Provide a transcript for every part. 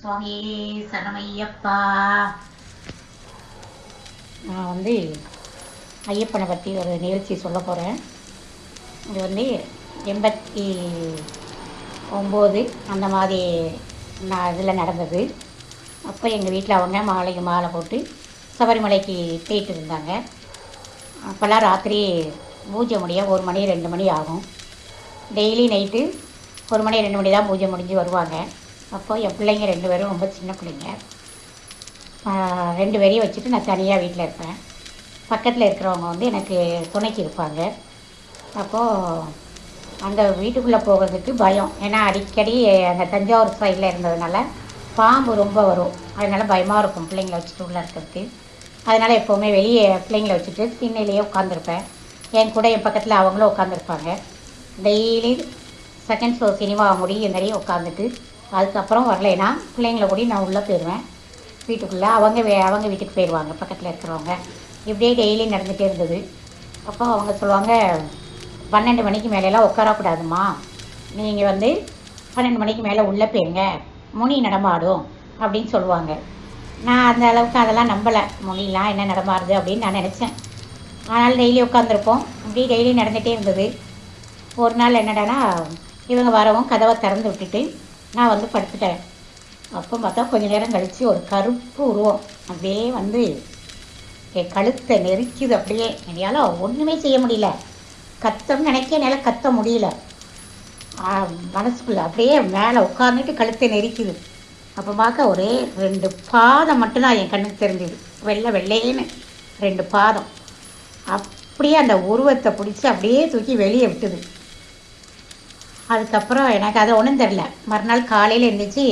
சுவாமியே சரணமையப்பா. நான் வந்து ஐயப்பனை பற்றி ஒரு நிகழ்ச்சி சொல்ல போகிறேன் இது வந்து எண்பத்தி ஒம்பது அந்த மாதிரி நான் இதில் நடந்தது. அப்போ எங்கள் வீட்டில் அவங்க மாலைக்கு மாலை போட்டு சபரிமலைக்கு போயிட்டு இருந்தாங்க. அப்போல்லாம் ராத்திரி பூஜை முடிய ஒரு மணி ரெண்டு மணி ஆகும். டெய்லி நைட்டு ஒரு மணி ரெண்டு மணி தான் பூஜை முடிஞ்சு வருவாங்க. அப்போது என் பிள்ளைங்க ரெண்டு பேரும் ரொம்ப சின்ன பிள்ளைங்க. ரெண்டு பேரையும் வச்சுட்டு நான் தனியாக வீட்டில் இருப்பேன். பக்கத்தில் இருக்கிறவங்க வந்து எனக்கு துணைக்கு இருப்பாங்க. அப்போது அந்த வீட்டுக்குள்ளே போகிறதுக்கு பயம். ஏன்னா அடிக்கடி அந்த தஞ்சாவூர் சைடில் இருந்ததுனால பாம்பு ரொம்ப வரும். அதனால் பயமாக இருக்கும் பிள்ளைங்கள வச்சுட்டு உள்ளே இருக்கிறதுக்கு. அதனால் எப்போவுமே வெளியே பிள்ளைங்கள வச்சுட்டு திண்ணையிலேயே உட்காந்துருப்பேன் என் கூட என் பக்கத்தில் அவங்களும் உட்காந்துருப்பாங்க டெய்லி செகண்ட் ஷோ சினிமா முடியும் நிறைய உட்காந்துட்டு அதுக்கப்புறம் வரலைன்னா பிள்ளைங்கள கூட நான் உள்ளே போயிடுவேன். வீட்டுக்குள்ளே அவங்க வே அவங்க வீட்டுக்கு போயிடுவாங்க பக்கத்தில் இருக்கிறவங்க. இப்படியே டெய்லி நடந்துகிட்டே இருந்தது. அப்போ அவங்க சொல்லுவாங்க பன்னெண்டு மணிக்கு மேலெல்லாம் உட்காரக்கூடாதும்மா. நீங்கள் வந்து பன்னெண்டு மணிக்கு மேலே உள்ளே போயிருங்க. முனி நடமாடும் அப்படின்னு சொல்லுவாங்க. நான் அந்த அளவுக்கு அதெல்லாம் நம்பலை. முனிலாம் என்ன நடமாடுது அப்படின்னு நான் நினச்சேன். ஆனால் டெய்லி உட்காந்துருப்போம் இப்படி டெய்லி நடந்துகிட்டே இருந்தது. ஒரு நாள் என்னடானா இவங்க வரவும் கதவை திறந்து விட்டுட்டு நான் வந்து படுத்துட்டேன். அப்போ பார்த்தா கொஞ்ச நேரம் கழித்து ஒரு கருப்பு உருவம் அப்படியே வந்து என் கழுத்தை நெரிக்குது அப்படியே. என்னால் ஒன்றுமே செய்ய முடியல. கத்தம் நினைக்க என்னால் கத்த முடியல. மனசுக்குள்ளே மனசுக்குள்ள அப்படியே மேலே உட்கார்ந்துட்டு கழுத்தை நெரிக்குது. அப்போ பார்க்க ஒரே ரெண்டு பாதம் மட்டும்தான் என் கண்ணுக்கு தெரிஞ்சுது. வெள்ளை வெள்ளையேன்னு ரெண்டு பாதம். அப்படியே அந்த உருவத்தை பிடிச்சி அப்படியே தூக்கி வெளியே விட்டுது. அதுக்கப்புறம் எனக்கு அது ஒன்றும் தெரில மறுநாள் காலையில் எழுந்திரிச்சு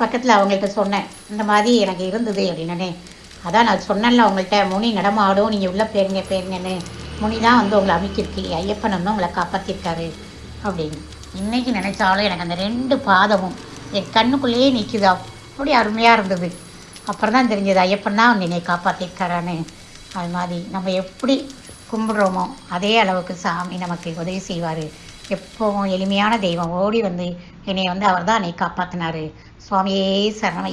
பக்கத்தில் அவங்கள்ட்ட சொன்னேன். இந்த மாதிரி எனக்கு இருந்தது அப்படின்னே அதான் நான் சொன்னேன்ல அவங்கள்ட்ட முனி நடமாடும் நீங்கள் உள்ளே போயிருங்க போயிருங்கன்னு. முனி தான் வந்து உங்களை அமைக்கிருக்கு ஐயப்பன் வந்து உங்களை காப்பாற்றிருக்காரு அப்படின்னு. இன்றைக்கி நினச்சாலும் எனக்கு அந்த ரெண்டு பாதமும் என் கண்ணுக்குள்ளேயே நிற்குது அப்படி அருமையாக இருந்தது. அப்புறம் தான் தெரிஞ்சது ஐயப்பன் தான் என்னை காப்பாற்றிருக்காரான்னு அது மாதிரி நம்ம எப்படி கும்பிடுறோமோ அதே அளவுக்கு சாமி நமக்கு உதவி செய்வார். எப்பவும் எளிமையான தெய்வம். ஓடி வந்து என்னை வந்து அவர் தான் என்னை காப்பாற்றினாரு சுவாமியே சரணமை.